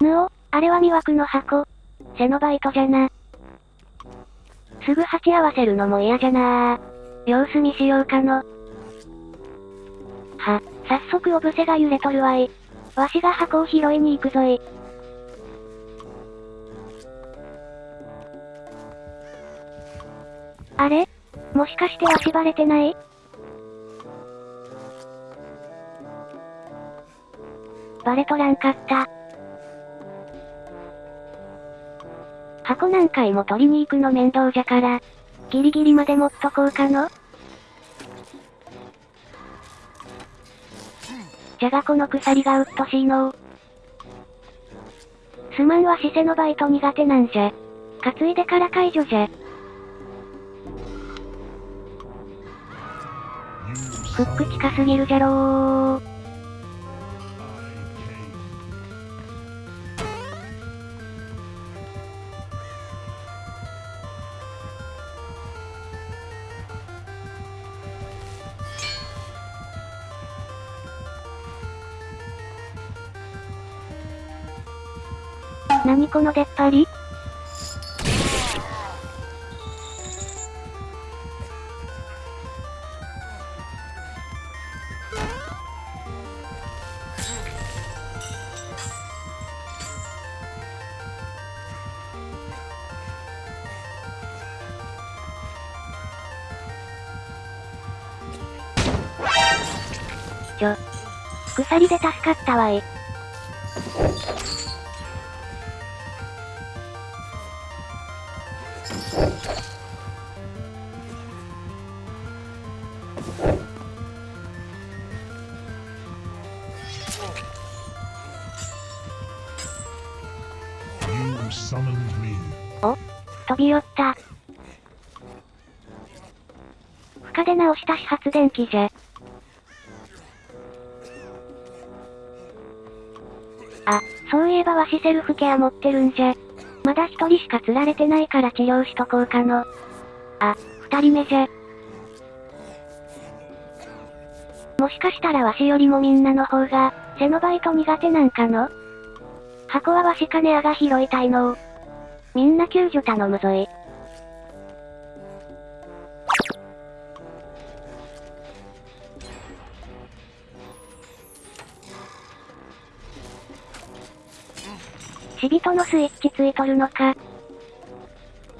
ぬお、あれは魅惑の箱。セノバイトじゃな。すぐ鉢合わせるのも嫌じゃな様子見しようかの。は、早速オブセが揺れとるわい。わしが箱を拾いに行くぞい。あれ？もしかしてわしバレてない？バレとらんかった。箱何回も取りに行くの面倒じゃから、ギリギリまで持っとこうかの。じゃがこの鎖がうっとしいのすまんはシセのバイト苦手なんじゃ。担いでから解除じゃ。フック近すぎるじゃろー。何この出っ張り？ちょ。鎖で助かったわい。お飛び寄った。負荷で直した始発電機じゃ。あ、そういえばわしセルフケア持ってるんじゃ。まだ一人しか釣られてないから治療しとこうかの。あ、二人目じゃ。もしかしたらわしよりもみんなの方が、背のバイト苦手なんかの？箱はわしかねあが拾いたいのみんな救助頼むぞい。死人のスイッチついとるのか。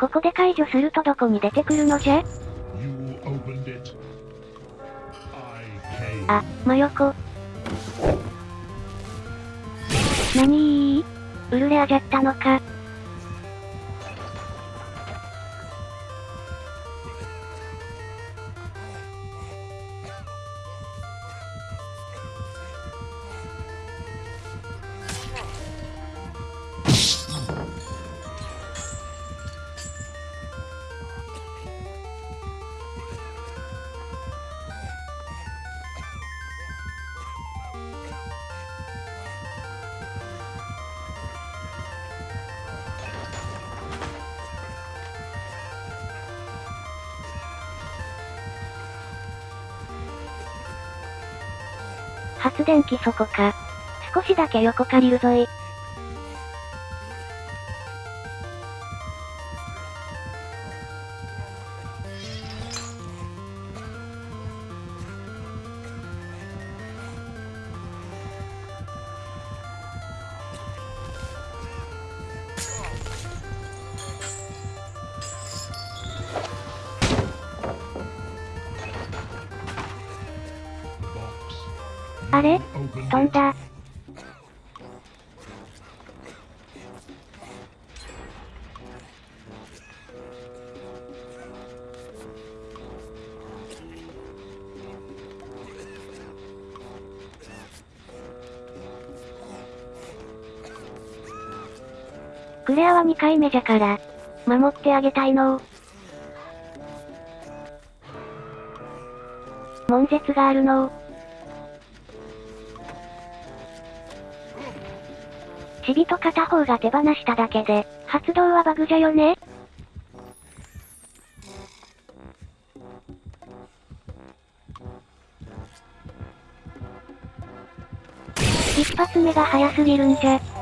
ここで解除するとどこに出てくるのじゃ？あ、真横。なにーウルレアじゃったのか。発電機そこか。少しだけ横借りるぞい。あれ？飛んだ。クレアは2回目じゃから、守ってあげたいの。悶絶があるのチビと片方が手放しただけで、発動はバグじゃよね一発目が早すぎるんじゃ。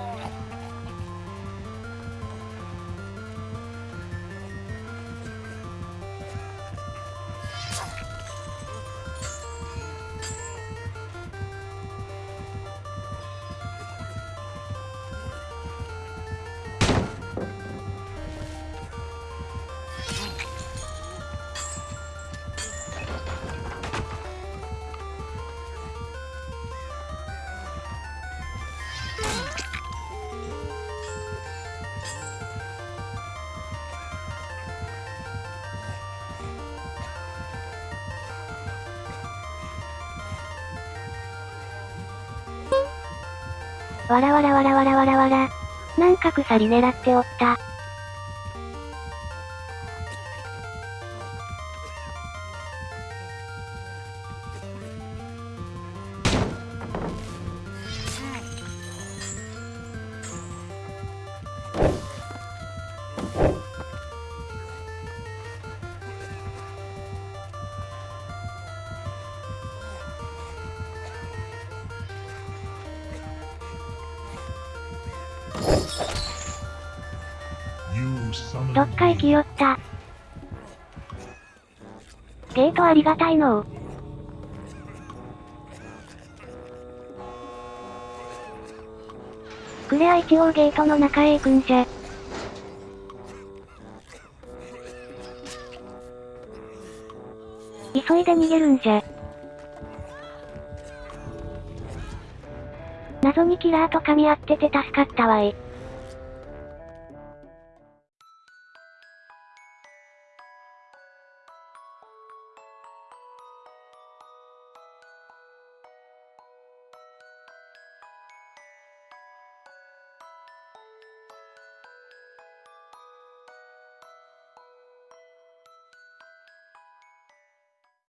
わらわらわらわらわらわら。なんか鎖狙っておった。どっか行きよった。ゲートありがたいのクレア一応ゲートの中へ行くんじゃ。急いで逃げるんじゃ。謎にキラーと噛み合ってて助かったわい。